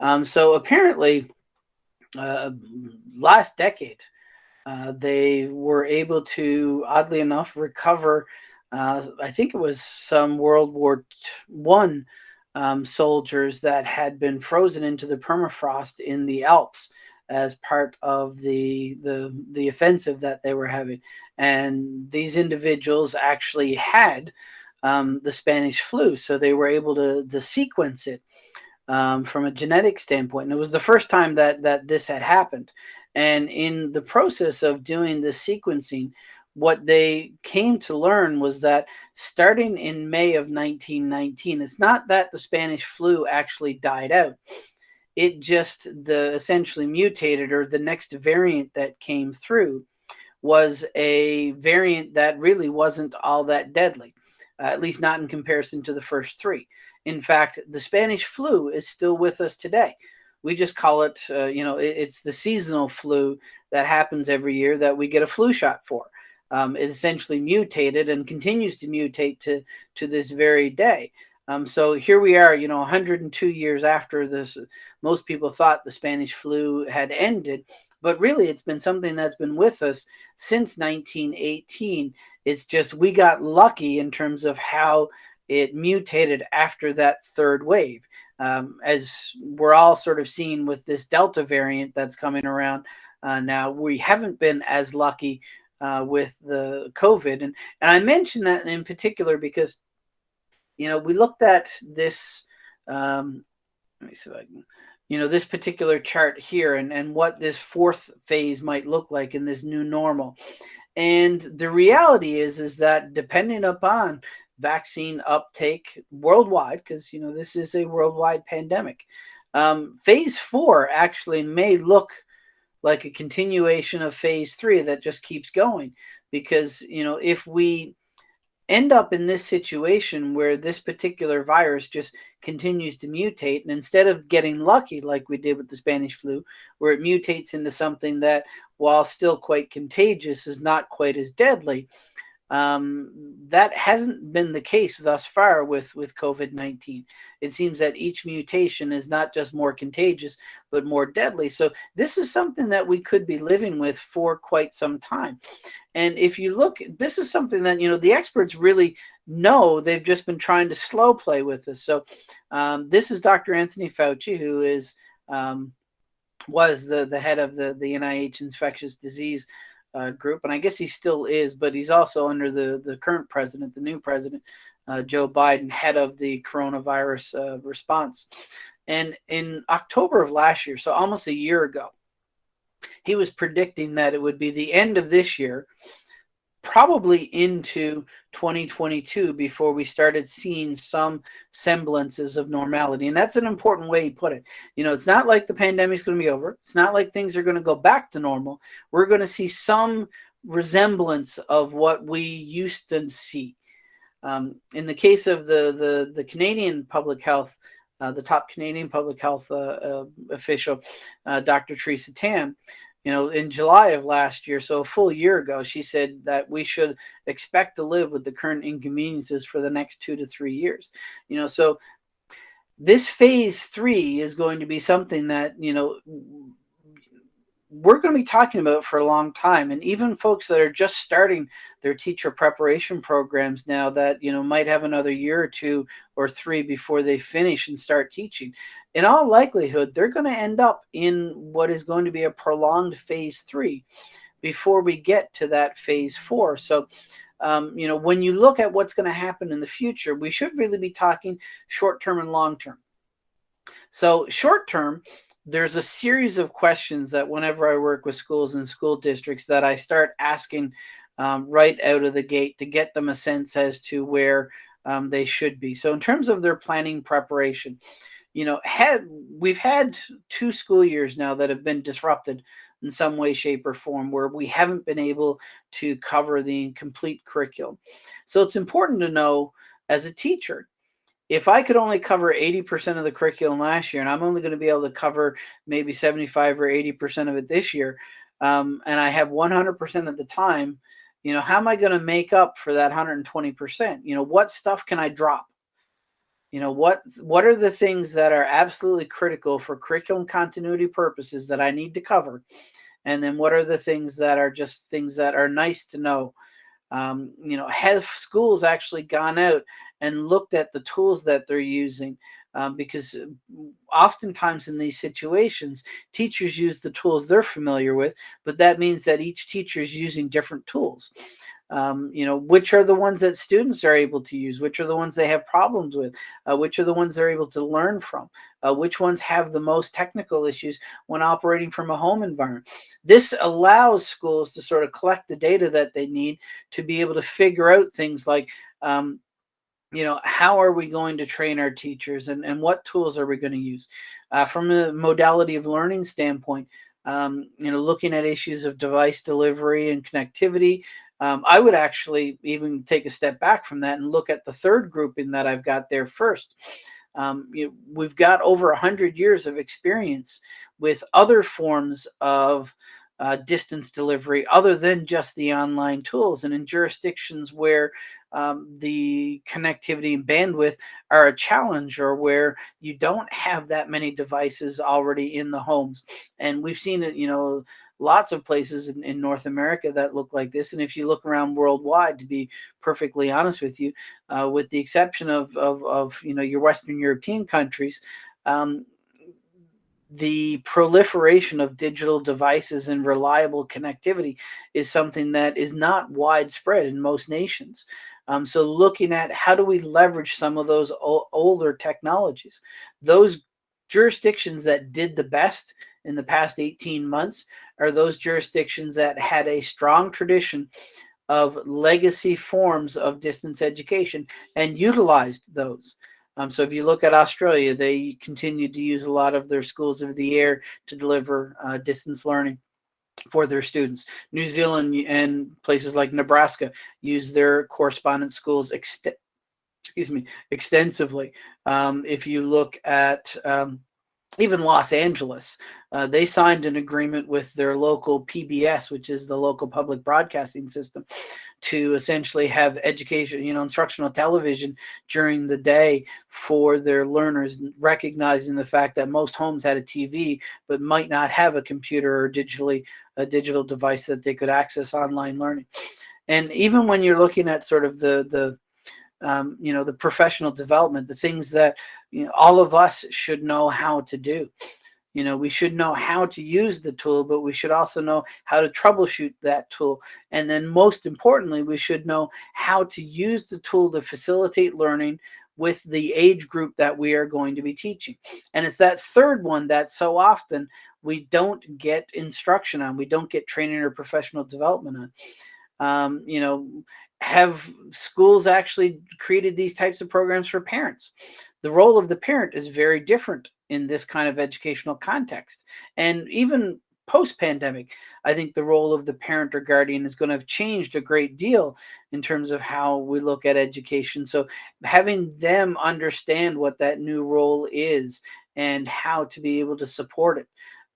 Um, so apparently, uh, last decade, uh, they were able to, oddly enough, recover uh, I think it was some World War One um, soldiers that had been frozen into the permafrost in the Alps as part of the the the offensive that they were having, and these individuals actually had um, the Spanish flu, so they were able to to sequence it um, from a genetic standpoint. And it was the first time that that this had happened. And in the process of doing the sequencing, what they came to learn was that starting in May of 1919, it's not that the Spanish flu actually died out. It just the essentially mutated or the next variant that came through was a variant that really wasn't all that deadly, uh, at least not in comparison to the first three. In fact, the Spanish flu is still with us today. We just call it, uh, you know, it, it's the seasonal flu that happens every year that we get a flu shot for. Um, it essentially mutated and continues to mutate to, to this very day. Um, so here we are, you know, 102 years after this. Most people thought the Spanish flu had ended, but really it's been something that's been with us since 1918. It's just we got lucky in terms of how it mutated after that third wave. Um, as we're all sort of seeing with this Delta variant that's coming around uh, now, we haven't been as lucky uh, with the COVID. And, and I mention that in particular because, you know, we looked at this, um, let me see if I can, you know, this particular chart here and, and what this fourth phase might look like in this new normal. And the reality is, is that depending upon vaccine uptake worldwide, because, you know, this is a worldwide pandemic, um, phase four actually may look like a continuation of phase three that just keeps going. Because, you know, if we end up in this situation where this particular virus just continues to mutate and instead of getting lucky like we did with the spanish flu where it mutates into something that while still quite contagious is not quite as deadly um, that hasn't been the case thus far with, with COVID-19. It seems that each mutation is not just more contagious, but more deadly. So this is something that we could be living with for quite some time. And if you look, this is something that, you know, the experts really know they've just been trying to slow play with this. So um, this is Dr. Anthony Fauci, who is um, was the, the head of the, the NIH infectious disease uh, group, and I guess he still is, but he's also under the the current president, the new president, uh, Joe Biden, head of the coronavirus uh, response. And in October of last year, so almost a year ago, he was predicting that it would be the end of this year probably into 2022 before we started seeing some semblances of normality. And that's an important way you put it. You know, it's not like the pandemic's going to be over. It's not like things are going to go back to normal. We're going to see some resemblance of what we used to see. Um, in the case of the, the, the Canadian public health, uh, the top Canadian public health uh, uh, official, uh, Dr. Theresa Tam, you know, in July of last year, so a full year ago, she said that we should expect to live with the current inconveniences for the next two to three years. You know, so this phase three is going to be something that, you know, we're going to be talking about for a long time and even folks that are just starting their teacher preparation programs now that you know might have another year or two or three before they finish and start teaching in all likelihood they're going to end up in what is going to be a prolonged phase three before we get to that phase four so um, you know when you look at what's going to happen in the future we should really be talking short term and long term so short term there's a series of questions that whenever I work with schools and school districts that I start asking um, right out of the gate to get them a sense as to where um, they should be. So in terms of their planning preparation, you know, had we've had two school years now that have been disrupted in some way, shape, or form where we haven't been able to cover the complete curriculum. So it's important to know as a teacher if I could only cover 80% of the curriculum last year and I'm only going to be able to cover maybe 75 or 80% of it this year, um, and I have 100% of the time, you know, how am I going to make up for that 120%? You know, what stuff can I drop? You know, what what are the things that are absolutely critical for curriculum continuity purposes that I need to cover? And then what are the things that are just things that are nice to know? Um, you know, have schools actually gone out and looked at the tools that they're using um, because uh, oftentimes in these situations, teachers use the tools they're familiar with, but that means that each teacher is using different tools. Um, you know, which are the ones that students are able to use, which are the ones they have problems with, uh, which are the ones they're able to learn from, uh, which ones have the most technical issues when operating from a home environment. This allows schools to sort of collect the data that they need to be able to figure out things like um, you know, how are we going to train our teachers and, and what tools are we going to use? Uh, from a modality of learning standpoint, um, you know, looking at issues of device delivery and connectivity, um, I would actually even take a step back from that and look at the third grouping that I've got there first. Um, you know, we've got over 100 years of experience with other forms of uh, distance delivery other than just the online tools. And in jurisdictions where um, the connectivity and bandwidth are a challenge or where you don't have that many devices already in the homes. And we've seen it, you know, lots of places in, in, North America that look like this. And if you look around worldwide, to be perfectly honest with you, uh, with the exception of, of, of, you know, your Western European countries, um, the proliferation of digital devices and reliable connectivity is something that is not widespread in most nations. Um, so looking at how do we leverage some of those older technologies, those jurisdictions that did the best in the past 18 months are those jurisdictions that had a strong tradition of legacy forms of distance education and utilized those. Um, so if you look at Australia, they continue to use a lot of their schools of the air to deliver uh, distance learning for their students. New Zealand and places like Nebraska use their correspondence schools excuse me extensively. Um, if you look at um, even Los Angeles, uh, they signed an agreement with their local PBS, which is the local public broadcasting system, to essentially have education, you know, instructional television during the day for their learners, recognizing the fact that most homes had a TV, but might not have a computer or digitally a digital device that they could access online learning. And even when you're looking at sort of the the um, you know, the professional development, the things that you know, all of us should know how to do. You know, we should know how to use the tool, but we should also know how to troubleshoot that tool. And then most importantly, we should know how to use the tool to facilitate learning with the age group that we are going to be teaching. And it's that third one that so often we don't get instruction on, we don't get training or professional development on. Um, you know, have schools actually created these types of programs for parents? The role of the parent is very different in this kind of educational context. And even post-pandemic, I think the role of the parent or guardian is going to have changed a great deal in terms of how we look at education. So having them understand what that new role is and how to be able to support it.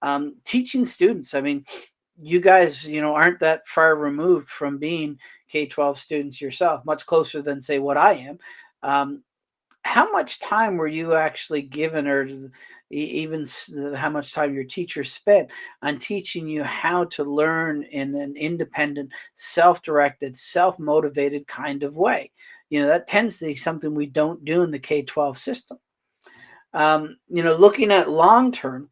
Um, teaching students, I mean, you guys, you know, aren't that far removed from being K-12 students yourself, much closer than say what I am. Um, how much time were you actually given or even how much time your teacher spent on teaching you how to learn in an independent, self-directed, self-motivated kind of way? You know, that tends to be something we don't do in the K-12 system. Um, you know, looking at long-term,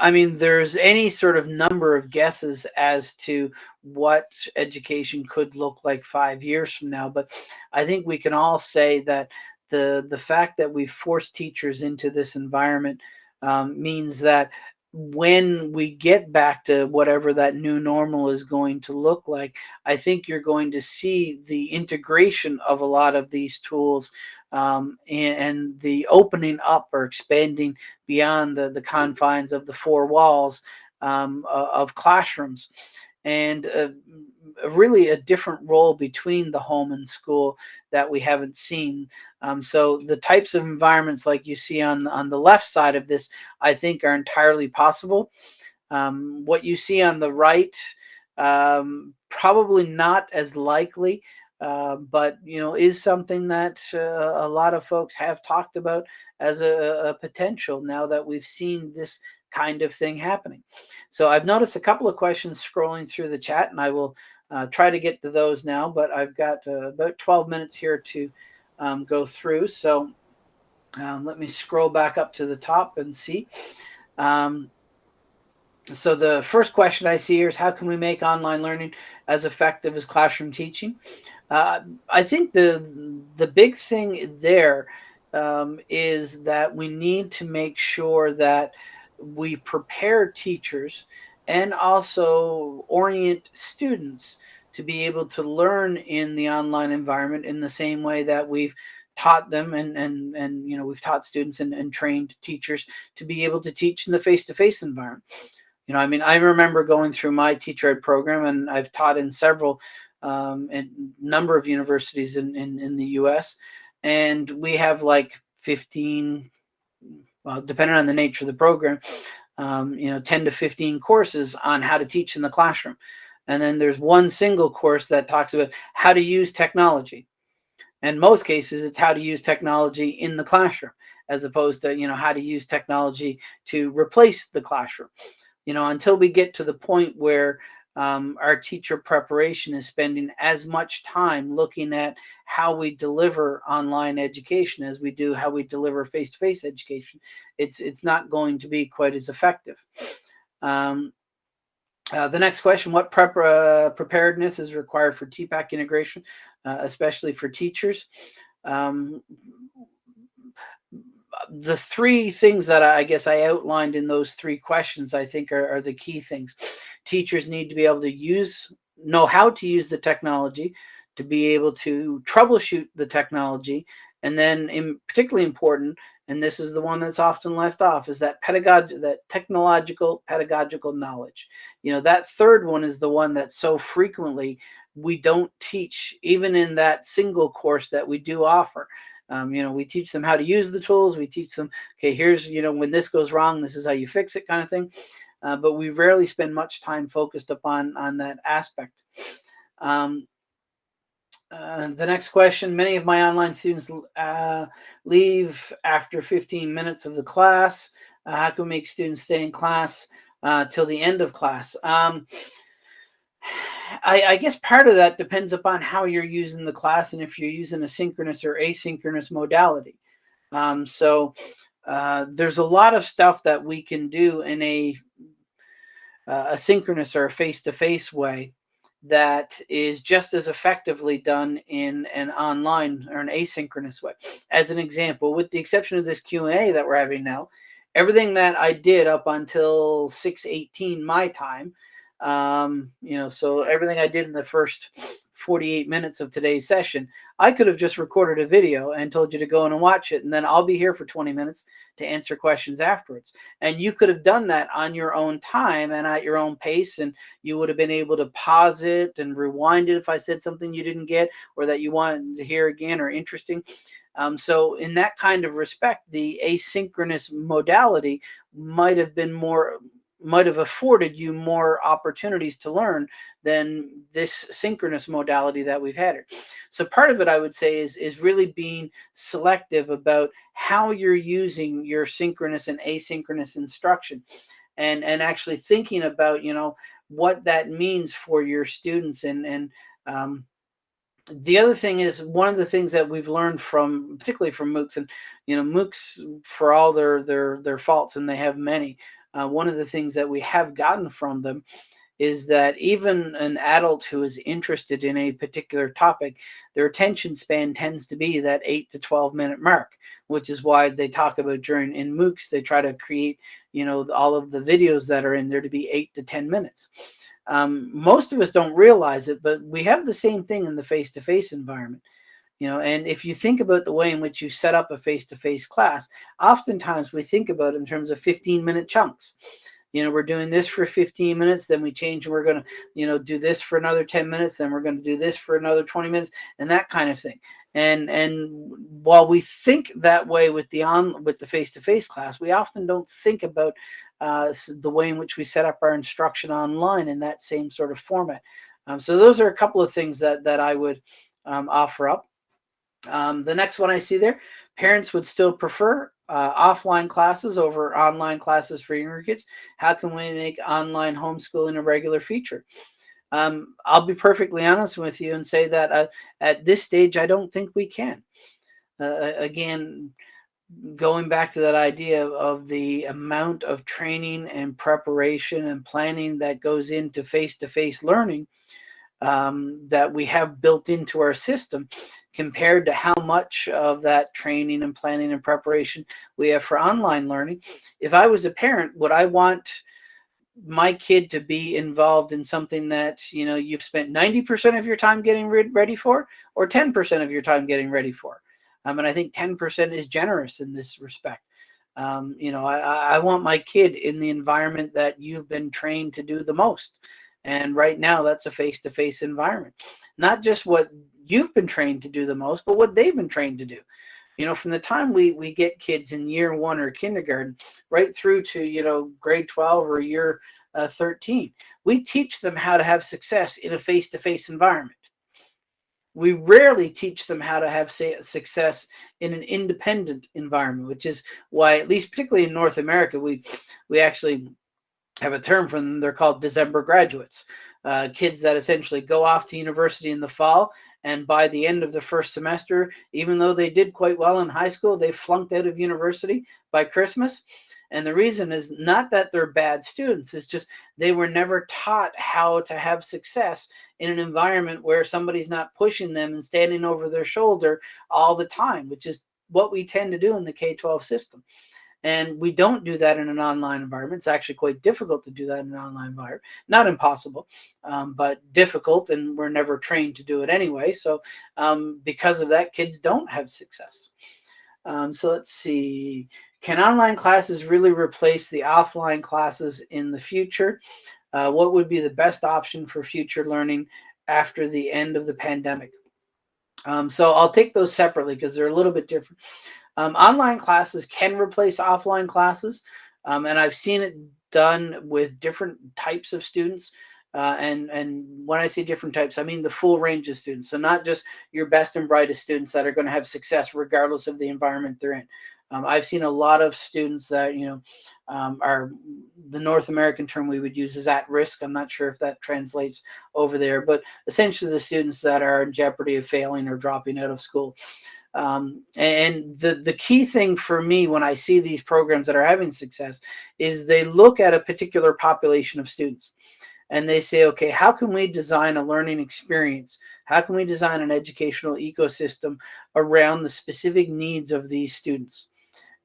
I mean, there's any sort of number of guesses as to what education could look like five years from now, but I think we can all say that the the fact that we force teachers into this environment um, means that when we get back to whatever that new normal is going to look like, I think you're going to see the integration of a lot of these tools um, and, and, the opening up or expanding beyond the, the confines of the four walls um, of classrooms and uh, really a different role between the home and school that we haven't seen. Um, so the types of environments like you see on, on the left side of this, I think are entirely possible. Um, what you see on the right, um, probably not as likely uh, but you know is something that uh, a lot of folks have talked about as a, a, potential now that we've seen this kind of thing happening. So I've noticed a couple of questions scrolling through the chat and I will uh, try to get to those now, but I've got uh, about 12 minutes here to um, go through. So um, let me scroll back up to the top and see. Um, so the first question I see here is how can we make online learning as effective as classroom teaching? Uh, I think the the big thing there um, is that we need to make sure that we prepare teachers and also orient students to be able to learn in the online environment in the same way that we've taught them and and and you know we've taught students and, and trained teachers to be able to teach in the face-to-face -face environment. You know i mean i remember going through my teacher ed program and i've taught in several um, and number of universities in, in, in the US. and we have like 15, well, depending on the nature of the program, um, you know, 10 to 15 courses on how to teach in the classroom. And then there's one single course that talks about how to use technology. In most cases, it's how to use technology in the classroom, as opposed to, you know, how to use technology to replace the classroom. You know, until we get to the point where um, our teacher preparation is spending as much time looking at how we deliver online education as we do how we deliver face-to-face -face education. It's, it's not going to be quite as effective. Um, uh, the next question, what prep, uh, preparedness is required for TPACK integration, uh, especially for teachers? Um, the three things that I guess I outlined in those three questions, I think are, are, the key things. Teachers need to be able to use, know how to use the technology, to be able to troubleshoot the technology, and then in, particularly important, and this is the one that's often left off, is that pedagogical, that technological pedagogical knowledge. You know, that third one is the one that so frequently we don't teach, even in that single course that we do offer. Um, you know, we teach them how to use the tools. We teach them, okay, here's, you know, when this goes wrong, this is how you fix it kind of thing. Uh, but we rarely spend much time focused upon on that aspect. Um, uh, the next question, many of my online students uh, leave after 15 minutes of the class. Uh, how can we make students stay in class uh, till the end of class? Um, I, I, guess part of that depends upon how you're using the class and if you're using a synchronous or asynchronous modality. Um, so uh, there's a lot of stuff that we can do in a, uh, a synchronous or a face-to-face -face way that is just as effectively done in an online or an asynchronous way. As an example, with the exception of this Q&A that we're having now, everything that I did up until 618 my time um, you know, so everything I did in the first 48 minutes of today's session, I could have just recorded a video and told you to go in and watch it. And then I'll be here for 20 minutes to answer questions afterwards. And you could have done that on your own time and at your own pace. And you would have been able to pause it and rewind it if I said something you didn't get or that you wanted to hear again or interesting. Um, so in that kind of respect, the asynchronous modality might have been more might have afforded you more opportunities to learn than this synchronous modality that we've had. So part of it, I would say, is, is really being selective about how you're using your synchronous and asynchronous instruction and, and actually thinking about, you know, what that means for your students. And, and um, the other thing is one of the things that we've learned from, particularly from MOOCs, and, you know, MOOCs, for all their, their, their faults, and they have many, uh, one of the things that we have gotten from them is that even an adult who is interested in a particular topic, their attention span tends to be that 8 to 12 minute mark, which is why they talk about during in MOOCs, they try to create, you know, all of the videos that are in there to be 8 to 10 minutes. Um, most of us don't realize it, but we have the same thing in the face-to-face -face environment you know and if you think about the way in which you set up a face-to-face -face class oftentimes we think about it in terms of 15 minute chunks. You know we're doing this for 15 minutes then we change and we're going to you know do this for another 10 minutes then we're going to do this for another 20 minutes and that kind of thing. And and while we think that way with the on with the face-to-face -face class we often don't think about uh, the way in which we set up our instruction online in that same sort of format. Um, so those are a couple of things that that I would um, offer up um, the next one I see there, parents would still prefer uh, offline classes over online classes for younger kids. How can we make online homeschooling a regular feature? Um, I'll be perfectly honest with you and say that uh, at this stage, I don't think we can. Uh, again, going back to that idea of the amount of training and preparation and planning that goes into face-to-face -face learning, um, that we have built into our system compared to how much of that training and planning and preparation we have for online learning. If I was a parent, would I want my kid to be involved in something that you know you've spent 90% of your time getting ready for or 10% of your time getting ready for? Um, and I think 10% is generous in this respect. Um, you know I, I want my kid in the environment that you've been trained to do the most and right now, that's a face-to-face -face environment. Not just what you've been trained to do the most, but what they've been trained to do. You know, from the time we we get kids in year one or kindergarten, right through to you know grade twelve or year uh, thirteen, we teach them how to have success in a face-to-face environment we rarely teach them how to have say, success in an independent environment, which is why, at least particularly in North America, we we actually have a term for them. They're called December graduates, uh, kids that essentially go off to university in the fall, and by the end of the first semester, even though they did quite well in high school, they flunked out of university by Christmas. And the reason is not that they're bad students, it's just they were never taught how to have success in an environment where somebody's not pushing them and standing over their shoulder all the time, which is what we tend to do in the K-12 system. And we don't do that in an online environment. It's actually quite difficult to do that in an online environment. Not impossible, um, but difficult, and we're never trained to do it anyway. So um, because of that, kids don't have success. Um, so let's see. Can online classes really replace the offline classes in the future? Uh, what would be the best option for future learning after the end of the pandemic? Um, so I'll take those separately because they're a little bit different. Um, online classes can replace offline classes, um, and I've seen it done with different types of students. Uh, and and when I say different types, I mean the full range of students. So not just your best and brightest students that are going to have success regardless of the environment they're in. Um, I've seen a lot of students that, you know, um, are the North American term we would use is at risk. I'm not sure if that translates over there, but essentially the students that are in jeopardy of failing or dropping out of school. Um, and the, the key thing for me when I see these programs that are having success is they look at a particular population of students and they say, okay, how can we design a learning experience? How can we design an educational ecosystem around the specific needs of these students?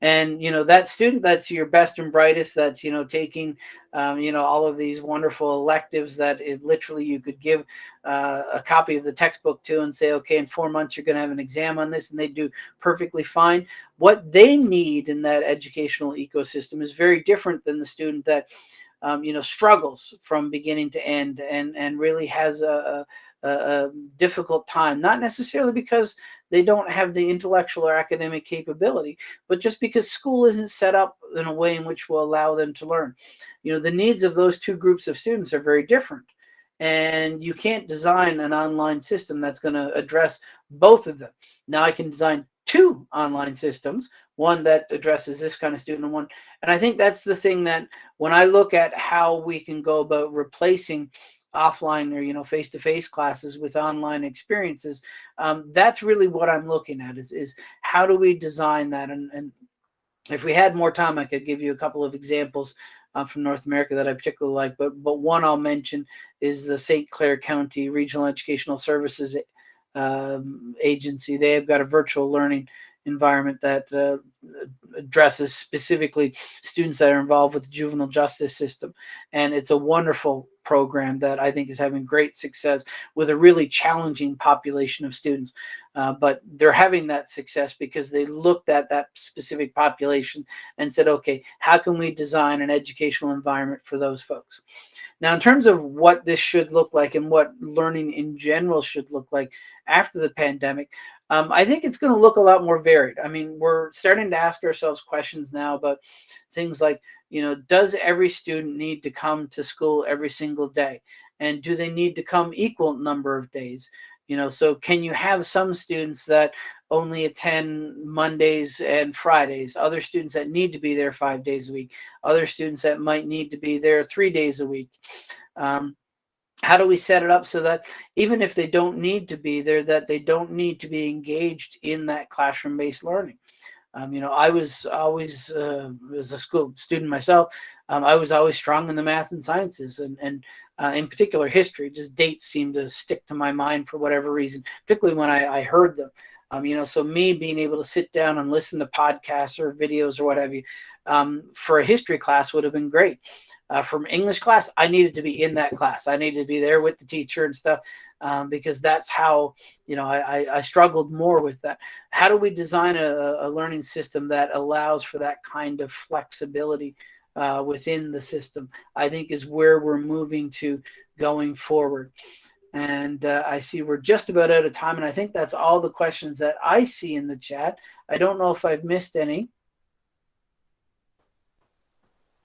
And you know that student that's your best and brightest that's you know taking um, you know all of these wonderful electives that it literally you could give uh, a copy of the textbook to and say okay in four months you're going to have an exam on this and they do perfectly fine. What they need in that educational ecosystem is very different than the student that um, you know struggles from beginning to end and and really has a, a, a difficult time not necessarily because they don't have the intellectual or academic capability, but just because school isn't set up in a way in which will allow them to learn. You know, the needs of those two groups of students are very different. And you can't design an online system that's going to address both of them. Now I can design two online systems, one that addresses this kind of student and one. And I think that's the thing that when I look at how we can go about replacing offline or you know face-to-face classes with online experiences um, that's really what i'm looking at is is how do we design that? And, and if we had more time i could give you a couple of examples uh, from north america that i particularly like but but one i'll mention is the st clair county regional educational services um, agency. They have got a virtual learning environment that uh, addresses specifically students that are involved with the juvenile justice system. And it's a wonderful program that I think is having great success with a really challenging population of students. Uh, but they're having that success because they looked at that specific population and said, okay, how can we design an educational environment for those folks? Now, in terms of what this should look like and what learning in general should look like after the pandemic, um, I think it's going to look a lot more varied. I mean, we're starting to ask ourselves questions now about things like, you know, does every student need to come to school every single day? And do they need to come equal number of days? You know, so can you have some students that only attend Mondays and Fridays, other students that need to be there five days a week, other students that might need to be there three days a week. Um, how do we set it up so that even if they don't need to be there, that they don't need to be engaged in that classroom-based learning? Um, you know, I was always, uh, as a school student myself, um, I was always strong in the math and sciences, and, and uh, in particular history. Just dates seem to stick to my mind for whatever reason, particularly when I, I heard them. Um, you know, so me being able to sit down and listen to podcasts or videos or whatever um, for a history class would have been great uh, from English class, I needed to be in that class. I needed to be there with the teacher and stuff um, because that's how, you know, I, I, struggled more with that. How do we design a, a learning system that allows for that kind of flexibility uh, within the system, I think is where we're moving to going forward. And uh, I see we're just about out of time. And I think that's all the questions that I see in the chat. I don't know if I've missed any.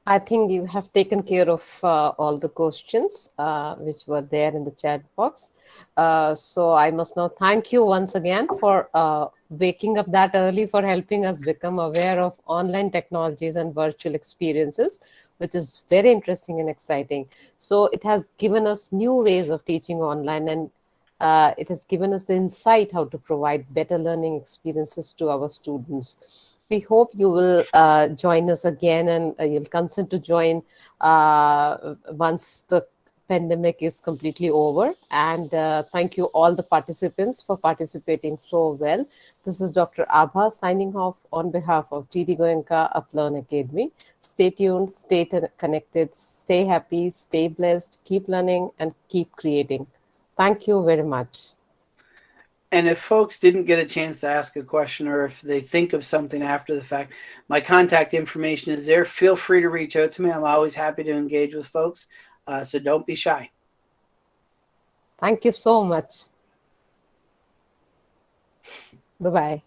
I think you have taken care of uh, all the questions uh, which were there in the chat box. Uh, so I must now thank you once again for uh, waking up that early for helping us become aware of online technologies and virtual experiences, which is very interesting and exciting. So it has given us new ways of teaching online and uh, it has given us the insight how to provide better learning experiences to our students we hope you will uh, join us again and uh, you'll consent to join uh, once the pandemic is completely over. And uh, thank you all the participants for participating so well. This is Dr. Abha signing off on behalf of GD Goenka Uplearn Academy. Stay tuned, stay connected, stay happy, stay blessed, keep learning and keep creating. Thank you very much. And if folks didn't get a chance to ask a question or if they think of something after the fact, my contact information is there. Feel free to reach out to me. I'm always happy to engage with folks. Uh, so don't be shy. Thank you so much. Bye-bye.